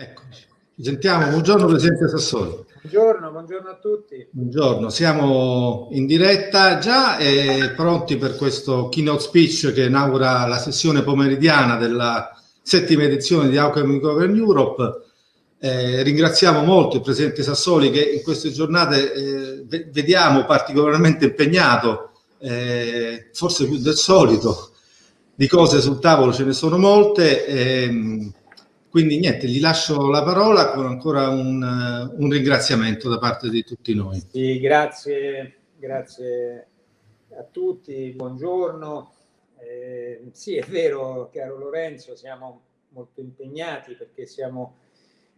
Eccoci. Ci sentiamo. Buongiorno Presidente Sassoli. Buongiorno, buongiorno a tutti. Buongiorno, siamo in diretta già e pronti per questo keynote speech che inaugura la sessione pomeridiana della settima edizione di Alchemy Govern Europe. Eh, ringraziamo molto il Presidente Sassoli che in queste giornate eh, vediamo particolarmente impegnato, eh, forse più del solito, di cose sul tavolo ce ne sono molte. Ehm, quindi niente, gli lascio la parola con ancora un, un ringraziamento da parte di tutti noi. Sì, grazie, grazie a tutti, buongiorno. Eh, sì, è vero, caro Lorenzo, siamo molto impegnati perché siamo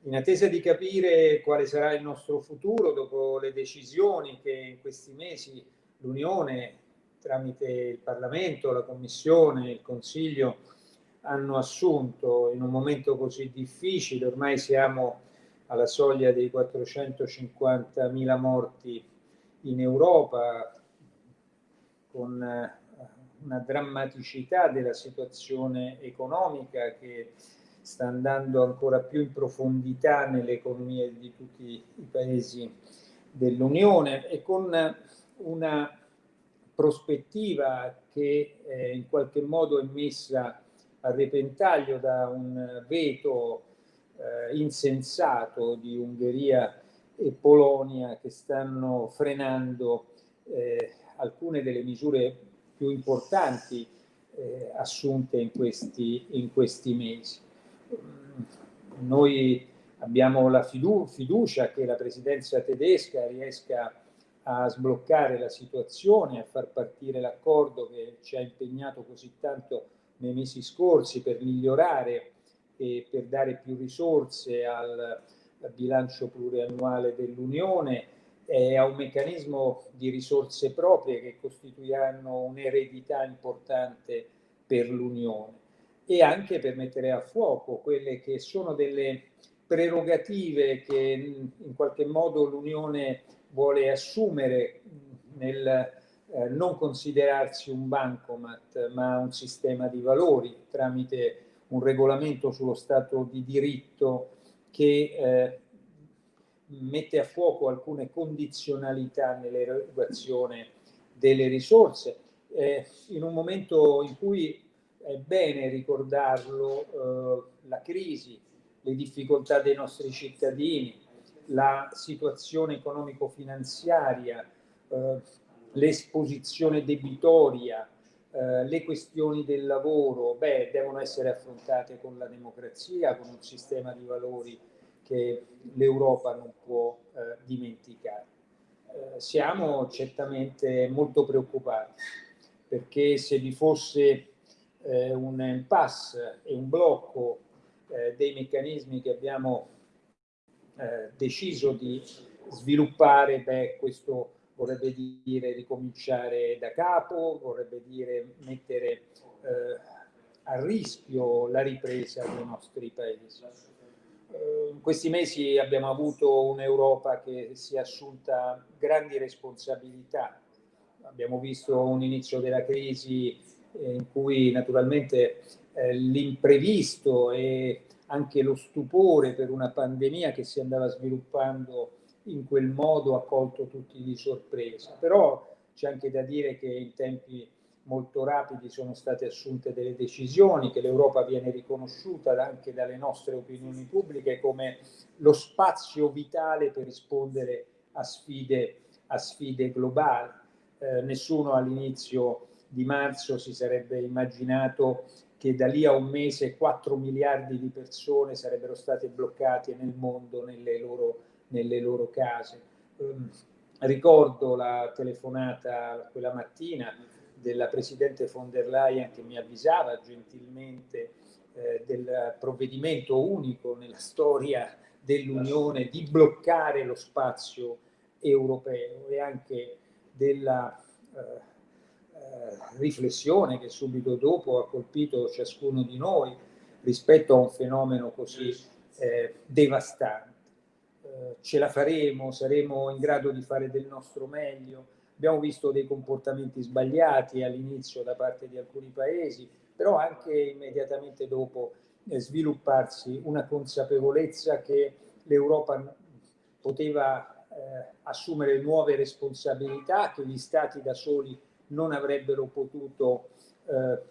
in attesa di capire quale sarà il nostro futuro dopo le decisioni che in questi mesi l'Unione, tramite il Parlamento, la Commissione, il Consiglio, hanno assunto in un momento così difficile, ormai siamo alla soglia dei 450.000 morti in Europa, con eh, una drammaticità della situazione economica che sta andando ancora più in profondità nelle economie di tutti i paesi dell'Unione e con una prospettiva che eh, in qualche modo è messa a repentaglio da un veto eh, insensato di Ungheria e Polonia che stanno frenando eh, alcune delle misure più importanti eh, assunte in questi, in questi mesi. Noi abbiamo la fidu fiducia che la presidenza tedesca riesca a sbloccare la situazione, a far partire l'accordo che ci ha impegnato così tanto nei mesi scorsi per migliorare e per dare più risorse al, bilancio pluriannuale dell'Unione. E a un meccanismo di risorse proprie che costituiranno un'eredità importante per l'Unione e anche per mettere a fuoco quelle che sono delle prerogative che in qualche modo l'Unione vuole assumere nel eh, non considerarsi un bancomat ma un sistema di valori tramite un regolamento sullo Stato di diritto che eh, mette a fuoco alcune condizionalità nell'erogazione delle risorse. Eh, in un momento in cui è bene ricordarlo, eh, la crisi, le difficoltà dei nostri cittadini, la situazione economico-finanziaria, eh, l'esposizione debitoria, eh, le questioni del lavoro, beh, devono essere affrontate con la democrazia, con un sistema di valori che l'Europa non può eh, dimenticare. Eh, siamo certamente molto preoccupati perché se vi fosse eh, un impasse e un blocco eh, dei meccanismi che abbiamo eh, deciso di sviluppare, beh, questo vorrebbe dire ricominciare da capo, vorrebbe dire mettere eh, a rischio la ripresa dei nostri paesi. Eh, in questi mesi abbiamo avuto un'Europa che si è assunta grandi responsabilità. Abbiamo visto un inizio della crisi in cui naturalmente eh, l'imprevisto e anche lo stupore per una pandemia che si andava sviluppando in quel modo ha colto tutti di sorpresa. Però c'è anche da dire che in tempi molto rapidi sono state assunte delle decisioni, che l'Europa viene riconosciuta anche dalle nostre opinioni pubbliche come lo spazio vitale per rispondere a sfide, a sfide globali. Eh, nessuno all'inizio di marzo si sarebbe immaginato che da lì a un mese 4 miliardi di persone sarebbero state bloccate nel mondo nelle loro nelle loro case. Um, ricordo la telefonata quella mattina della Presidente von der Leyen che mi avvisava gentilmente eh, del provvedimento unico nella storia dell'Unione di bloccare lo spazio europeo e anche della eh, eh, riflessione che subito dopo ha colpito ciascuno di noi rispetto a un fenomeno così eh, devastante. Eh, ce la faremo, saremo in grado di fare del nostro meglio. Abbiamo visto dei comportamenti sbagliati all'inizio da parte di alcuni paesi, però anche immediatamente dopo eh, svilupparsi una consapevolezza che l'Europa poteva eh, assumere nuove responsabilità che gli stati da soli non avrebbero potuto eh,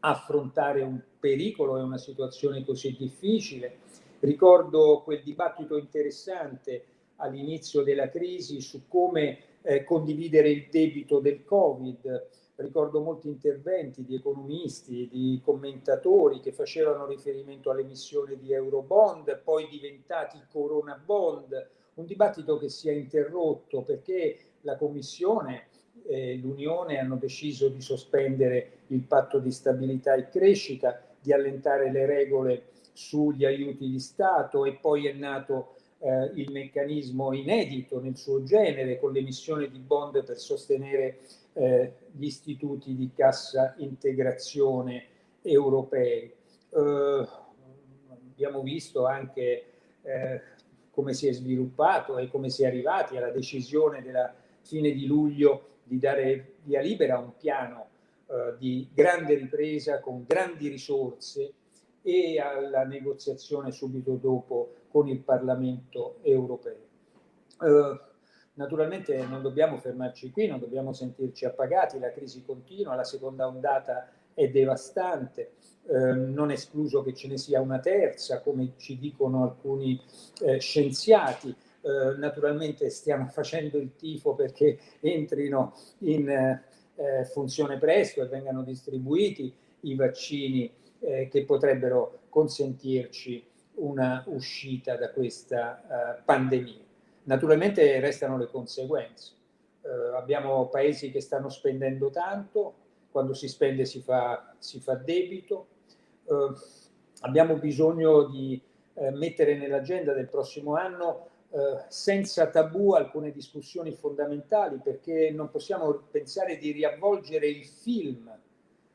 affrontare un pericolo e una situazione così difficile. Ricordo quel dibattito interessante all'inizio della crisi su come eh, condividere il debito del Covid. Ricordo molti interventi di economisti, di commentatori che facevano riferimento all'emissione di Eurobond, poi diventati Corona Bond, un dibattito che si è interrotto perché la Commissione e l'Unione hanno deciso di sospendere il patto di stabilità e crescita, di allentare le regole sugli aiuti di Stato e poi è nato eh, il meccanismo inedito nel suo genere con l'emissione di bond per sostenere eh, gli istituti di cassa integrazione europei. Eh, abbiamo visto anche eh, come si è sviluppato e come si è arrivati alla decisione della fine di luglio di dare via libera a un piano eh, di grande ripresa con grandi risorse e alla negoziazione subito dopo con il Parlamento europeo. Eh, naturalmente non dobbiamo fermarci qui, non dobbiamo sentirci appagati, la crisi continua, la seconda ondata è devastante, eh, non è escluso che ce ne sia una terza, come ci dicono alcuni eh, scienziati, eh, naturalmente stiamo facendo il tifo perché entrino in eh, funzione presto e vengano distribuiti i vaccini eh, che potrebbero consentirci una uscita da questa pandemia. Naturalmente restano le conseguenze. abbiamo paesi che stanno spendendo tanto, quando si spende si fa, si fa debito, abbiamo bisogno di mettere nell'agenda del prossimo anno eh, senza tabù alcune discussioni fondamentali perché non possiamo pensare di riavvolgere il film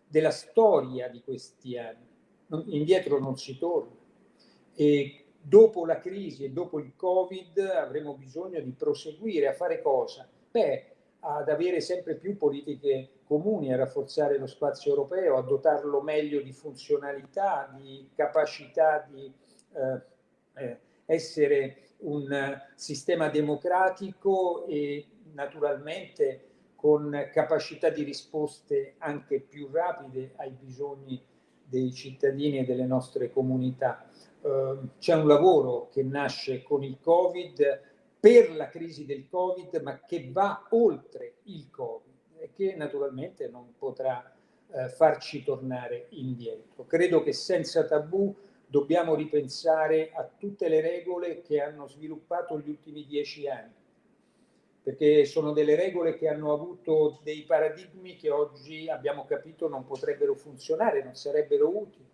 della storia di questi anni. Indietro non si torna. E dopo la crisi e dopo il Covid avremo bisogno di proseguire a fare cosa? Beh, ad avere sempre più politiche comuni, a rafforzare lo spazio europeo, a dotarlo meglio di funzionalità, di capacità di eh, eh, essere un sistema democratico e naturalmente con capacità di risposte anche più rapide ai bisogni dei cittadini e delle nostre comunità. Eh, c'è un lavoro che nasce con il Covid per la crisi del Covid, ma che va oltre il Covid e che naturalmente non potrà eh, farci tornare indietro. Credo che senza tabù dobbiamo ripensare a tutte le regole che hanno sviluppato gli ultimi dieci anni, perché sono delle regole che hanno avuto dei paradigmi che oggi abbiamo capito non potrebbero funzionare, non sarebbero utili.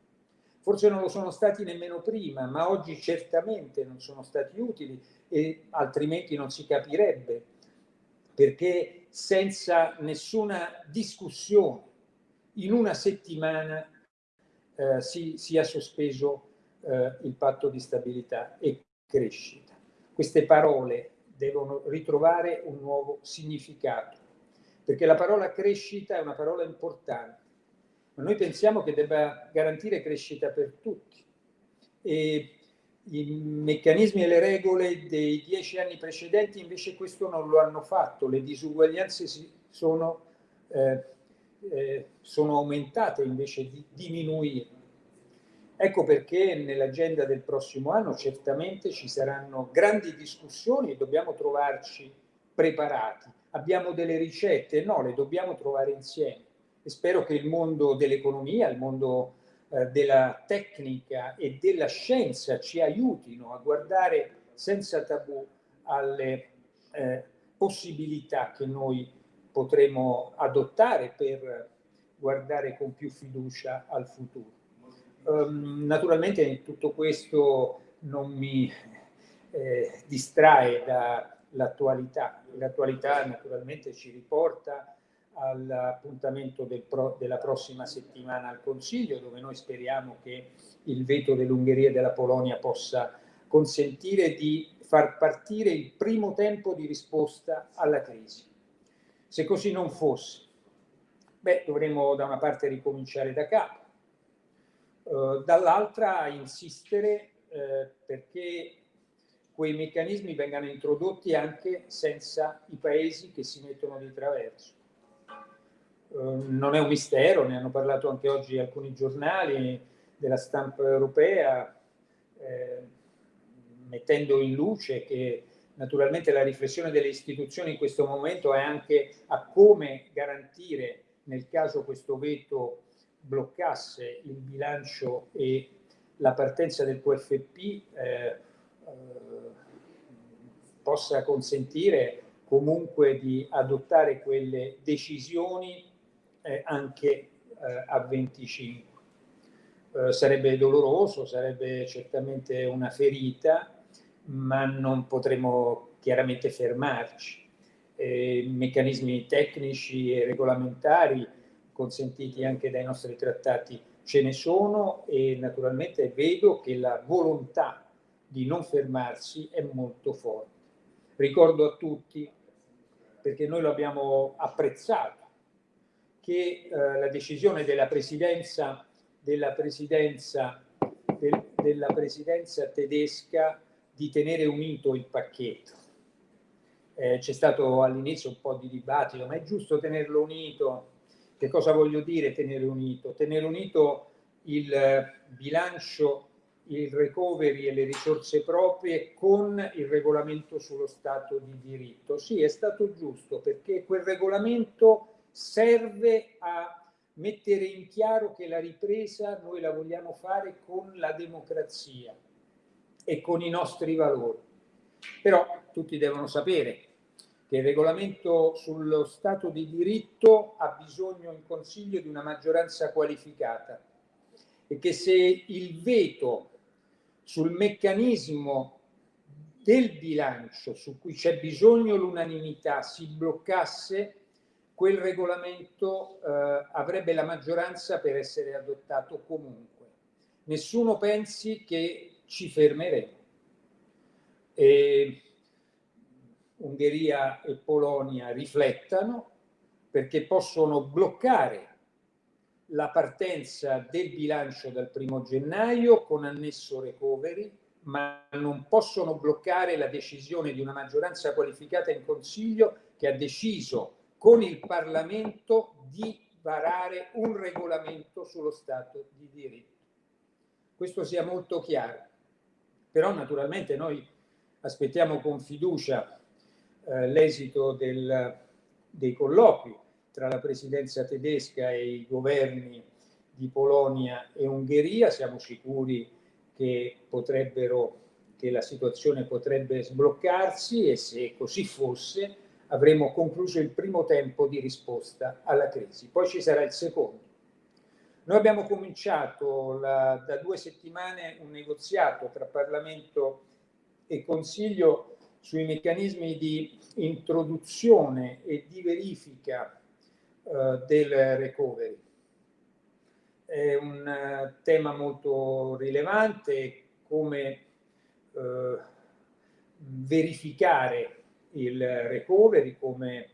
Forse non lo sono stati nemmeno prima, ma oggi certamente non sono stati utili e altrimenti non si capirebbe, perché senza nessuna discussione in una settimana eh, si sia sospeso eh, il patto di stabilità e crescita. Queste parole devono ritrovare un nuovo significato, perché la parola crescita è una parola importante, ma noi pensiamo che debba garantire crescita per tutti. E i meccanismi e le regole dei dieci anni precedenti invece questo non lo hanno fatto, le disuguaglianze sono, eh, eh, sono aumentate invece di diminuire. Ecco perché nell'agenda del prossimo anno certamente ci saranno grandi discussioni e dobbiamo trovarci preparati. Abbiamo delle ricette? No, le dobbiamo trovare insieme. E spero che il mondo dell'economia, il mondo eh, della tecnica e della scienza ci aiutino a guardare senza tabù alle eh, possibilità che noi potremo adottare per guardare con più fiducia al futuro. Um, naturalmente tutto questo non mi eh, distrae dall'attualità. L'attualità naturalmente ci riporta all'appuntamento del della prossima settimana al Consiglio, dove noi speriamo che il veto dell'Ungheria e della Polonia possa consentire di far partire il primo tempo di risposta alla crisi. Se così non fosse, beh, dovremmo da una parte ricominciare da capo, uh, dall'altra insistere uh, perché quei meccanismi vengano introdotti anche senza i paesi che si mettono di traverso. Uh, non è un mistero, ne hanno parlato anche oggi alcuni giornali della stampa europea, eh, mettendo in luce che naturalmente la riflessione delle istituzioni in questo momento è anche a come garantire nel caso questo veto bloccasse il bilancio e la partenza del QFP eh, eh, possa consentire comunque di adottare quelle decisioni eh, anche eh, a 25. Eh, sarebbe doloroso, sarebbe certamente una ferita, ma non potremo chiaramente fermarci. Meccanismi tecnici e regolamentari consentiti anche dai nostri trattati ce ne sono e naturalmente vedo che la volontà di non fermarsi è molto forte. Ricordo a tutti, perché noi lo abbiamo apprezzato, che eh, la decisione della presidenza, della presidenza, del, della presidenza tedesca di tenere unito il pacchetto. Eh, c'è stato all'inizio un po' di dibattito, ma è giusto tenerlo unito? Che cosa voglio dire tenere unito? Tenere unito il bilancio, il recovery e le risorse proprie con il regolamento sullo Stato di diritto. Sì, è stato giusto perché quel regolamento serve a mettere in chiaro che la ripresa noi la vogliamo fare con la democrazia e con i nostri valori. Però tutti devono sapere che il regolamento sullo Stato di diritto ha bisogno in Consiglio di una maggioranza qualificata e che se il veto sul meccanismo del bilancio su cui c'è bisogno l'unanimità si bloccasse, quel regolamento eh, avrebbe la maggioranza per essere adottato comunque. Nessuno pensi che ci fermeremo. E Ungheria e Polonia riflettano perché possono bloccare la partenza del bilancio dal primo gennaio con annesso recovery, ma non possono bloccare la decisione di una maggioranza qualificata in Consiglio che ha deciso con il Parlamento di varare un regolamento sullo Stato di diritto. Questo sia molto chiaro. Però naturalmente noi aspettiamo con fiducia eh, l'esito dei colloqui tra la presidenza tedesca e i governi di Polonia e Ungheria. Siamo sicuri che, potrebbero, che la situazione potrebbe sbloccarsi e se così fosse avremo concluso il primo tempo di risposta alla crisi. Poi ci sarà il secondo. Noi abbiamo cominciato la, da due settimane un negoziato tra Parlamento e Consiglio sui meccanismi di introduzione e di verifica uh, del recovery. È un uh, tema molto rilevante come uh, verificare il recovery, come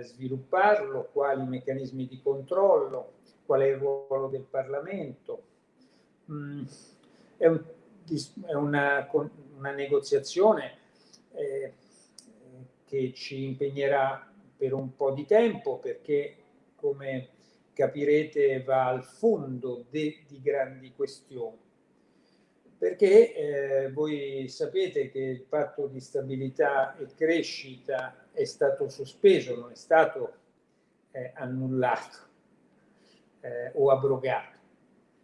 svilupparlo, quali meccanismi di controllo, qual è il ruolo del Parlamento. Mm, è, un, è una, una, negoziazione eh, che ci impegnerà per un po' di tempo perché, come capirete, va al fondo de, di grandi questioni. Perché eh, voi sapete che il patto di stabilità e crescita è stato sospeso, non è stato eh, annullato eh, o abrogato.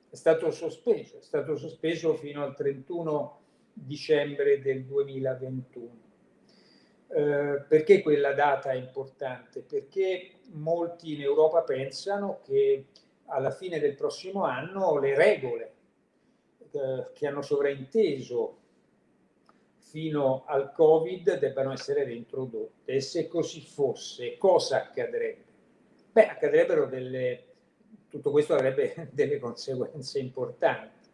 È stato sospeso, è stato sospeso fino al 31 dicembre del 2021. Eh, perché quella data è importante? Perché molti in Europa pensano che alla fine del prossimo anno le regole eh, che hanno sovrainteso fino al Covid debbano essere reintrodotte. E se così fosse, cosa accadrebbe? Beh, accadrebbero delle tutto questo avrebbe delle conseguenze importanti,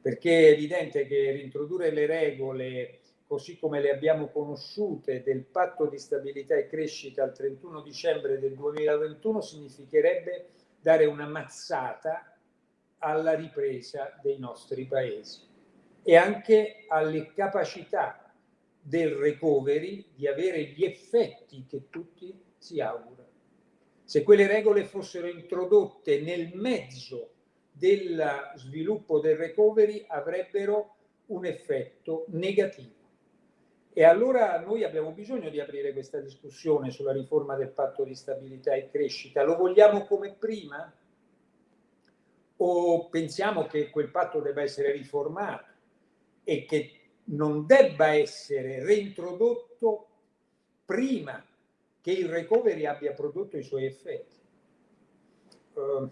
perché è evidente che rintrodurre le regole così come le abbiamo conosciute del patto di stabilità e crescita al 31 dicembre del 2021 significherebbe dare una mazzata alla ripresa dei nostri paesi e anche alle capacità del recovery di avere gli effetti che tutti si augurano. Se quelle regole fossero introdotte nel mezzo del sviluppo del recovery avrebbero un effetto negativo. E allora noi abbiamo bisogno di aprire questa discussione sulla riforma del patto di stabilità e crescita. Lo vogliamo come prima? O pensiamo che quel patto debba essere riformato e che non debba essere reintrodotto prima che il recovery abbia prodotto i suoi effetti? Uh, uh,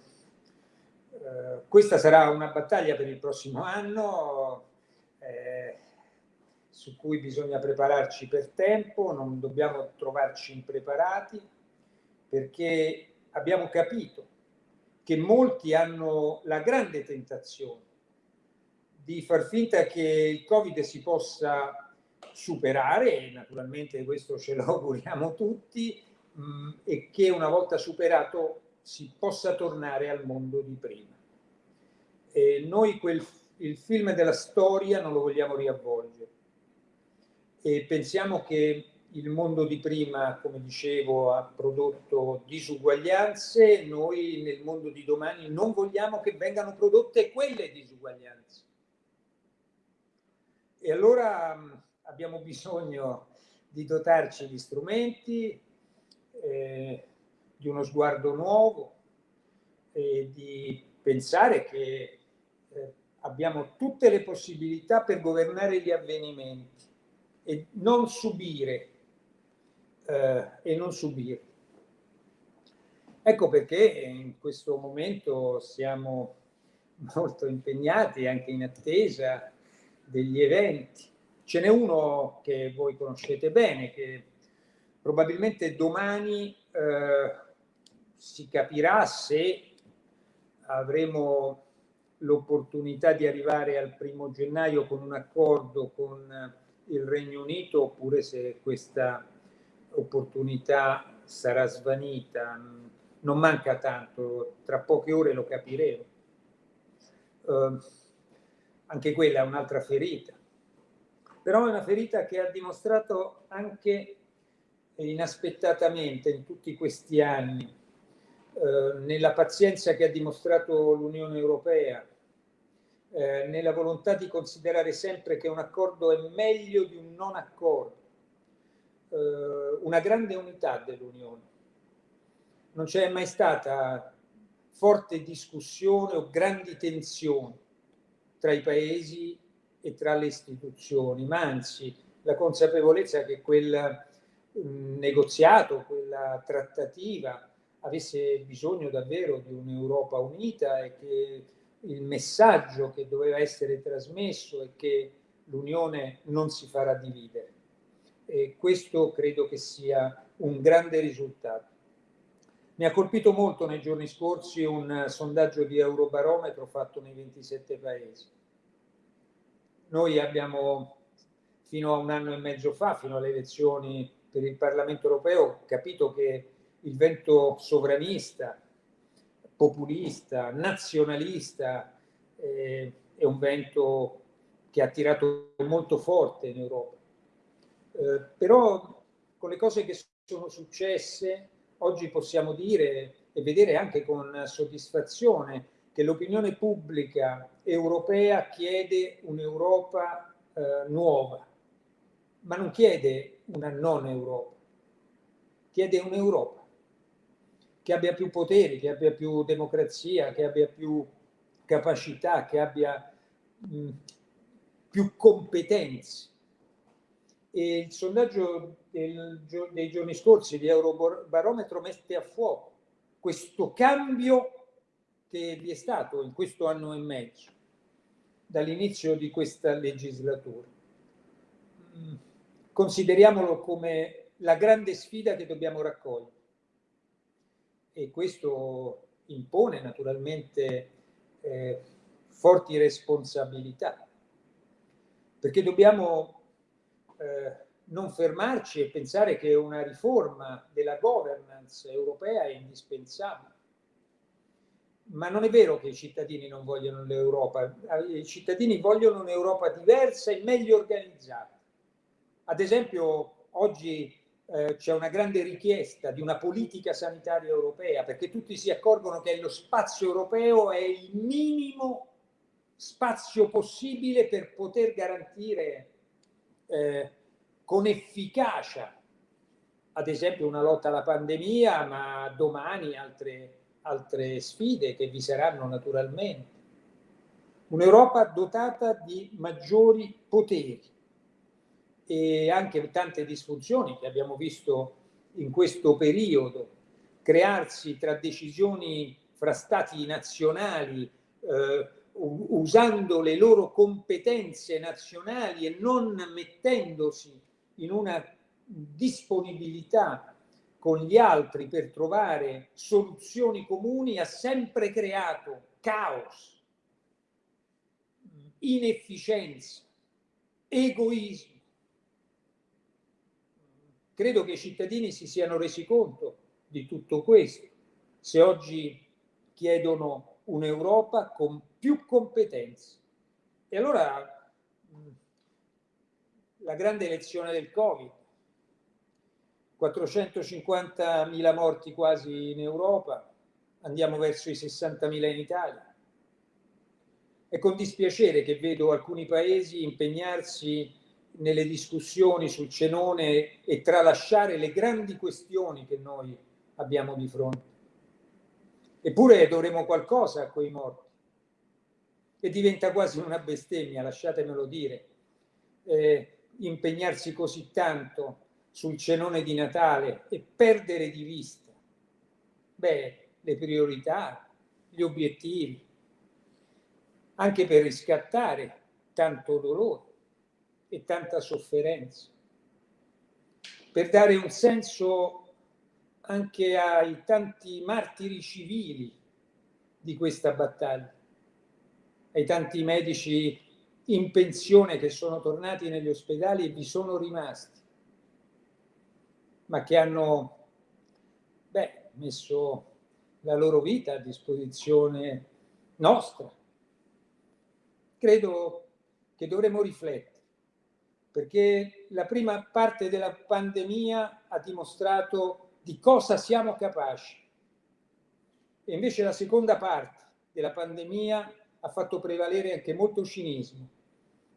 questa sarà una battaglia per il prossimo anno. Eh, su cui bisogna prepararci per tempo, non dobbiamo trovarci impreparati, perché abbiamo capito che molti hanno la grande tentazione di far finta che il Covid si possa superare, e naturalmente questo ce lo auguriamo tutti, mh, mm, e che una volta superato si possa tornare al mondo di prima. E noi quel, il film della storia non lo vogliamo riavvolgere e pensiamo che il mondo di prima, come dicevo, ha prodotto disuguaglianze, noi nel mondo di domani non vogliamo che vengano prodotte quelle disuguaglianze. E allora mm, abbiamo bisogno di dotarci di strumenti, eh, di uno sguardo nuovo e di pensare che eh, abbiamo tutte le possibilità per governare gli avvenimenti e non subire eh, e non subire. Ecco perché in questo momento siamo molto impegnati anche in attesa degli eventi. Ce n'è uno che voi conoscete bene, che probabilmente domani eh, si capirà se avremo l'opportunità di arrivare al primo gennaio con un accordo con il Regno Unito oppure se questa opportunità sarà svanita. Non manca tanto, tra poche ore lo capiremo. Uh, anche quella è un'altra ferita. Però è una ferita che ha dimostrato anche inaspettatamente in tutti questi anni, uh, nella pazienza che ha dimostrato l'Unione Europea, eh, nella volontà di considerare sempre che un accordo è meglio di un non accordo, eh, una grande unità dell'Unione. Non c'è mai stata forte discussione o grandi tensioni tra i paesi e tra le istituzioni, ma anzi la consapevolezza che quel mm, negoziato, quella trattativa avesse bisogno davvero di un'Europa unita e che il messaggio che doveva essere trasmesso è che l'Unione non si farà dividere. E questo credo che sia un grande risultato. Mi ha colpito molto nei giorni scorsi un sondaggio di Eurobarometro fatto nei 27 paesi. Noi abbiamo fino a un anno e mezzo fa, fino alle elezioni per il Parlamento europeo, capito che il vento sovranista, populista, nazionalista, eh, è un vento che ha tirato molto forte in Europa. Eh, però con le cose che sono successe, oggi possiamo dire e vedere anche con soddisfazione che l'opinione pubblica europea chiede un'Europa eh, nuova, ma non chiede una non Europa, chiede un'Europa che abbia più poteri, che abbia più democrazia, che abbia più capacità, che abbia mh, più competenze. E il sondaggio del, dei giorni scorsi di Eurobarometro mette a fuoco questo cambio che vi è stato in questo anno e mezzo, dall'inizio di questa legislatura. Consideriamolo come la grande sfida che dobbiamo raccogliere e questo impone naturalmente eh, forti responsabilità, perché dobbiamo eh, non fermarci e pensare che una riforma della governance europea è indispensabile. ma non è vero che i cittadini non vogliono l'Europa, i cittadini vogliono un'Europa diversa e meglio organizzata. Ad esempio, oggi eh, c'è una grande richiesta di una politica sanitaria europea, perché tutti si accorgono che lo spazio europeo è il minimo spazio possibile per poter garantire eh, con efficacia, ad esempio, una lotta alla pandemia, ma domani altre altre sfide che vi saranno naturalmente. Un'Europa dotata di maggiori poteri e anche tante disfunzioni che abbiamo visto in questo periodo crearsi tra decisioni fra stati nazionali eh, usando le loro competenze nazionali e non mettendosi in una disponibilità con gli altri per trovare soluzioni comuni ha sempre creato caos, inefficienza, egoismo. Credo che i cittadini si siano resi conto di tutto questo se oggi chiedono un'Europa con più competenze. E allora la grande lezione del Covid 450.000 morti quasi in Europa, andiamo verso i 60.000 in Italia. È con dispiacere che vedo alcuni paesi impegnarsi nelle discussioni sul cenone e tralasciare le grandi questioni che noi abbiamo di fronte. Eppure dovremo qualcosa a quei morti. E diventa quasi una bestemmia, lasciatemelo dire, eh, impegnarsi così tanto sul cenone di Natale e perdere di vista beh, le priorità, gli obiettivi, anche per riscattare tanto dolore e tanta sofferenza, per dare un senso anche ai tanti martiri civili di questa battaglia, ai tanti medici in pensione che sono tornati negli ospedali e vi sono rimasti ma che hanno beh, messo la loro vita a disposizione nostra. Credo che dovremmo riflettere, perché la prima parte della pandemia ha dimostrato di cosa siamo capaci e invece la seconda parte della pandemia ha fatto prevalere anche molto cinismo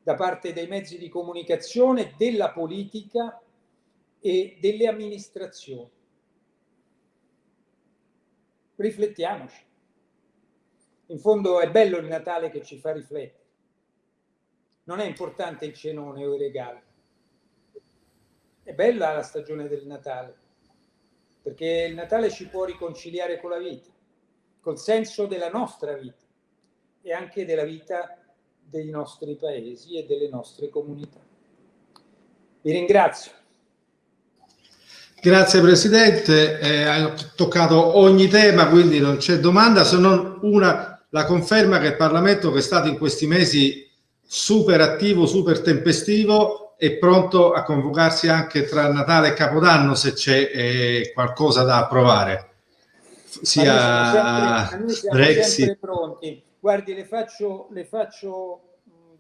da parte dei mezzi di comunicazione, della politica e delle amministrazioni. Riflettiamoci. In fondo è bello il Natale che ci fa riflettere. Non è importante il cenone o i regali. È bella la stagione del Natale, perché il Natale ci può riconciliare con la vita, col senso della nostra vita e anche della vita dei nostri paesi e delle nostre comunità. Vi ringrazio. Grazie Presidente, eh, hai toccato ogni tema, quindi non c'è domanda se non una, la conferma che il Parlamento che è stato in questi mesi super attivo, super tempestivo, è pronto a convocarsi anche tra Natale e Capodanno se c'è eh, qualcosa da approvare. Sia sempre, pronti. Guardi, le faccio, le faccio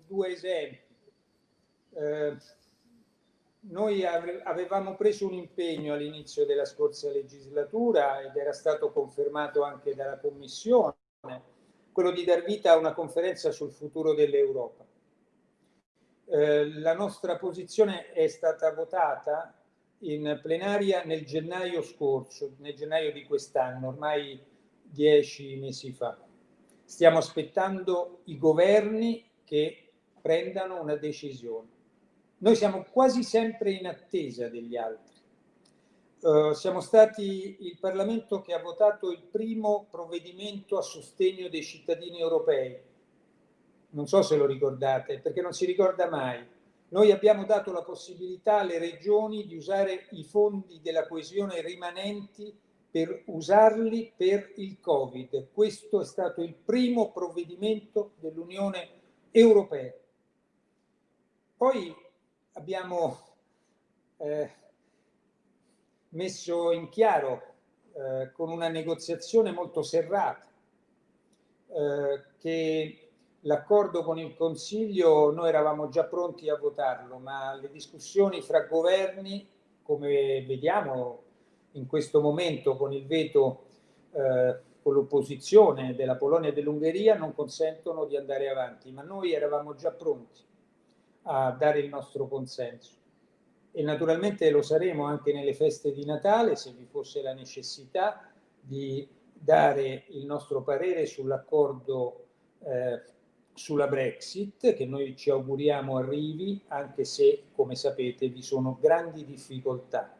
due esempi. Eh, noi avevamo preso un impegno all'inizio della scorsa legislatura ed era stato confermato anche dalla Commissione, quello di dar vita a una conferenza sul futuro dell'Europa. Eh, la nostra posizione è stata votata in plenaria nel gennaio scorso, nel gennaio di quest'anno, ormai dieci mesi fa. Stiamo aspettando i governi che prendano una decisione. Noi siamo quasi sempre in attesa degli altri. Uh, siamo stati il Parlamento che ha votato il primo provvedimento a sostegno dei cittadini europei. Non so se lo ricordate, perché non si ricorda mai. Noi abbiamo dato la possibilità alle regioni di usare i fondi della coesione rimanenti per usarli per il Covid. Questo è stato il primo provvedimento dell'Unione Europea. Poi abbiamo eh, messo in chiaro eh, con una negoziazione molto serrata eh, che l'accordo con il Consiglio noi eravamo già pronti a votarlo, ma le discussioni fra governi, come vediamo in questo momento con il veto eh, con l'opposizione della Polonia e dell'Ungheria, non consentono di andare avanti, ma noi eravamo già pronti a dare il nostro consenso. E naturalmente lo saremo anche nelle feste di Natale se vi fosse la necessità di dare il nostro parere sull'accordo eh, sulla Brexit che noi ci auguriamo arrivi anche se come sapete vi sono grandi difficoltà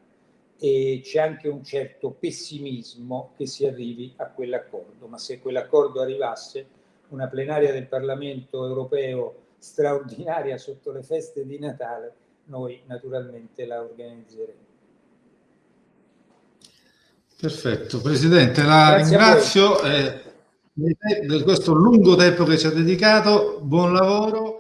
e c'è anche un certo pessimismo che si arrivi a quell'accordo ma se quell'accordo arrivasse una plenaria del Parlamento europeo straordinaria sotto le feste di Natale noi naturalmente la organizzeremo. Perfetto, Presidente, la Grazie ringrazio di questo lungo tempo che ci ha dedicato, buon lavoro